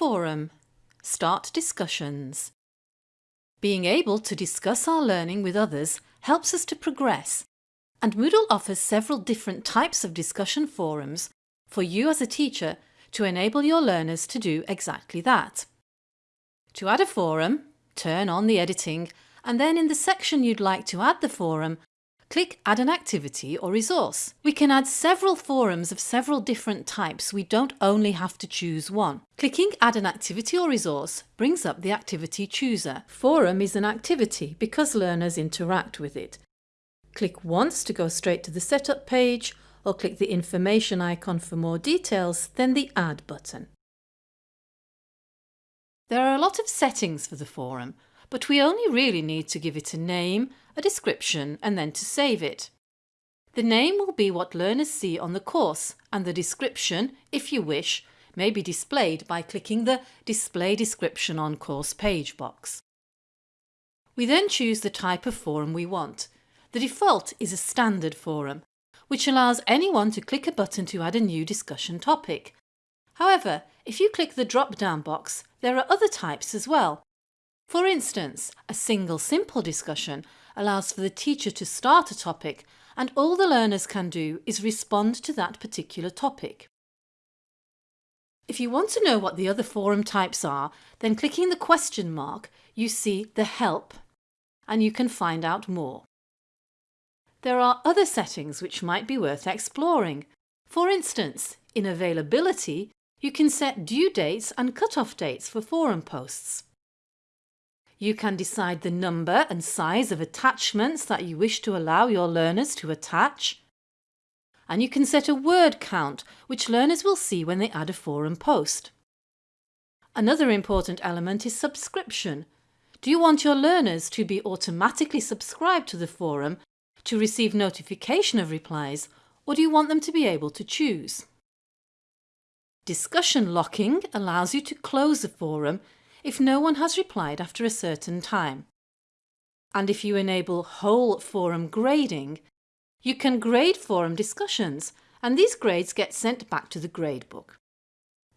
forum. Start discussions. Being able to discuss our learning with others helps us to progress and Moodle offers several different types of discussion forums for you as a teacher to enable your learners to do exactly that. To add a forum, turn on the editing and then in the section you'd like to add the forum, click Add an activity or resource. We can add several forums of several different types, we don't only have to choose one. Clicking Add an activity or resource brings up the activity chooser. Forum is an activity because learners interact with it. Click once to go straight to the setup page or click the information icon for more details, then the Add button. There are a lot of settings for the forum, but we only really need to give it a name, a description and then to save it. The name will be what learners see on the course and the description, if you wish, may be displayed by clicking the Display Description on Course page box. We then choose the type of forum we want. The default is a standard forum, which allows anyone to click a button to add a new discussion topic. However, if you click the drop-down box, there are other types as well. For instance, a single simple discussion allows for the teacher to start a topic and all the learners can do is respond to that particular topic. If you want to know what the other forum types are, then clicking the question mark, you see the Help and you can find out more. There are other settings which might be worth exploring. For instance, in availability, you can set due dates and cut-off dates for forum posts. You can decide the number and size of attachments that you wish to allow your learners to attach. And you can set a word count which learners will see when they add a forum post. Another important element is subscription. Do you want your learners to be automatically subscribed to the forum to receive notification of replies or do you want them to be able to choose? Discussion locking allows you to close a forum if no one has replied after a certain time. And if you enable whole forum grading, you can grade forum discussions and these grades get sent back to the gradebook.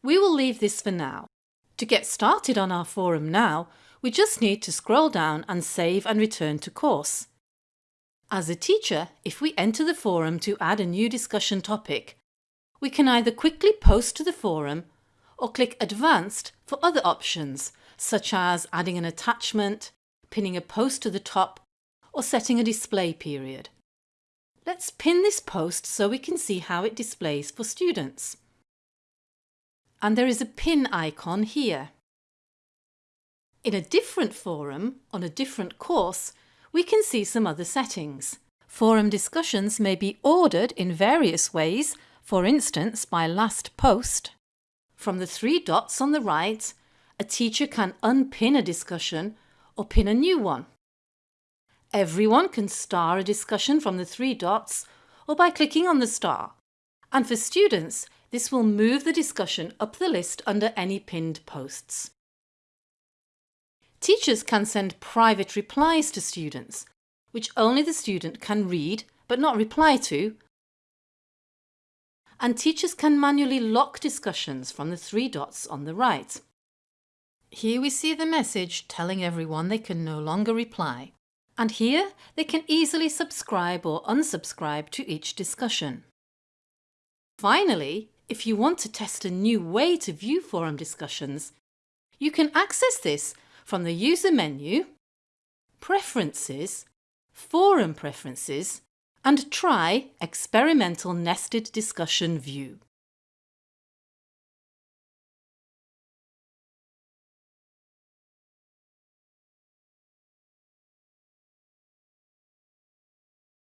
We will leave this for now. To get started on our forum now, we just need to scroll down and save and return to course. As a teacher, if we enter the forum to add a new discussion topic, we can either quickly post to the forum or click Advanced for other options such as adding an attachment, pinning a post to the top or setting a display period. Let's pin this post so we can see how it displays for students. And there is a pin icon here. In a different forum, on a different course, we can see some other settings. Forum discussions may be ordered in various ways, for instance by last post. From the three dots on the right, a teacher can unpin a discussion or pin a new one. Everyone can star a discussion from the three dots or by clicking on the star. And for students, this will move the discussion up the list under any pinned posts. Teachers can send private replies to students, which only the student can read but not reply to. And teachers can manually lock discussions from the three dots on the right. Here we see the message telling everyone they can no longer reply. And here they can easily subscribe or unsubscribe to each discussion. Finally, if you want to test a new way to view forum discussions, you can access this from the User menu, Preferences, Forum Preferences and try Experimental Nested Discussion View.